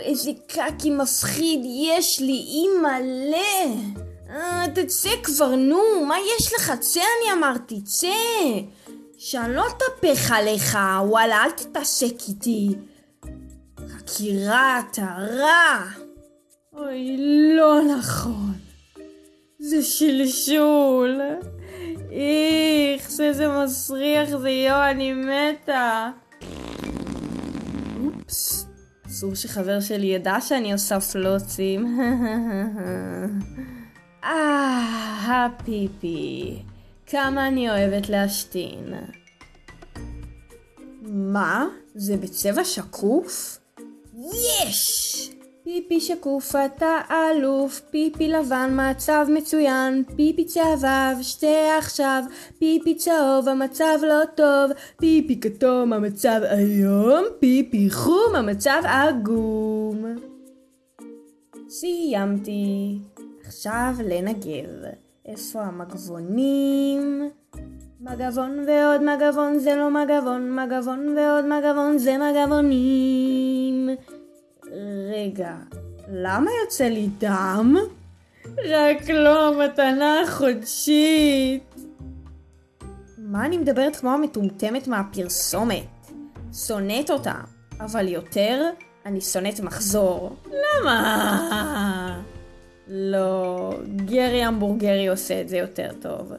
איזה קקי מפחיד יש לי, אימא'לה! אה, תצא כבר, נו, מה יש לך? צא, אני אמרתי, צא! שאני לא אטפח עליך, וואלה, אל תתעסק איתי. חקירה, אתה רע! אוי, לא נכון. זה שלשול. איכס, איזה מסריח זה, יואו, אני מתה. אופס, אסור שחבר שלי ידע שאני עושה פלוצים. אה, הפיפי. כמה אני אוהבת להשתין. מה? זה בצבע שקוף? יש! פיפי שקוף אתה אלוף, פיפי לבן מצב מצוין, פיפי צהבב שתה עכשיו, פיפי צהוב המצב לא טוב, פיפי כתום המצב איום, פיפי חום המצב עגום. סיימתי. עכשיו לנגב. איפה המגבונים? מגבון ועוד מגבון זה לא מגבון, מגבון ועוד מגבון זה מגבונים. רגע, למה יוצא לי דם? רק לא המתנה החודשית. מה אני מדברת כמו המטומטמת מהפרסומת? שונאת אותה, אבל יותר אני שונאת מחזור. למה? לא, גרי המבורגרי עושה את זה יותר טוב.